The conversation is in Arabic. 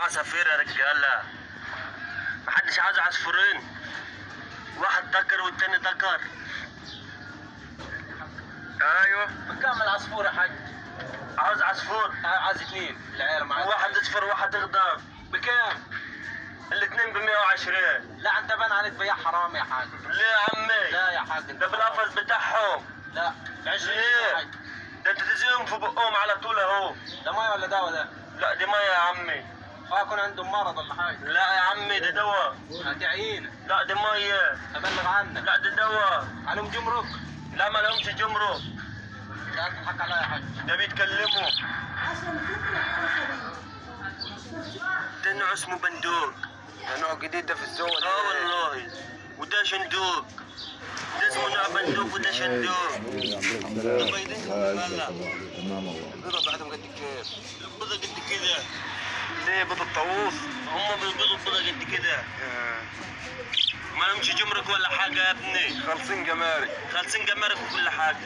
عصافير يا رجاله محدش عاوز عصفورين. واحد ذكر والتاني ذكر أيوه. بكام العصفور يا حاج؟ عاوز عصفور؟ آه، عايز اثنين العيال معاك. واحد اصفر واحد اخضر. بكام؟ الاثنين ب 120 لا انت بان عليك بياع حرام يا حاج. ليه يا عمي؟ لا يا حاج ده بالقفص بتاعهم. لا. ب 20 ليه؟ حاج. ده انت تزيهم في بقهم على طول أهو. ده مية ولا دواء ده؟ لا دي مية يا عمي. آه يكون عندهم مرض ولا حاجة. لا يا عمي ده دواء. عينة. لا دي مية. أبلغ عنك لا ده دواء. عليهم جمرك. لا ما لهمش جمرك. لا تضحك عليا يا حاج ده بيتكلموا. ده نوع اسمه بندوق. ده نوع جديد ده في السوق آه والله. وده شندوق. ده اسمه نوع بندوق وده شندوق. البيضة بعدهم قد كيف؟ البيضة قد كده. ليه بيض الطاووس هم بيبيضوا بيضة قد كده. ما لهمش جمرك ولا حاجة يا ابني. خالصين جمارك. خالصين جمارك وكل حاجة.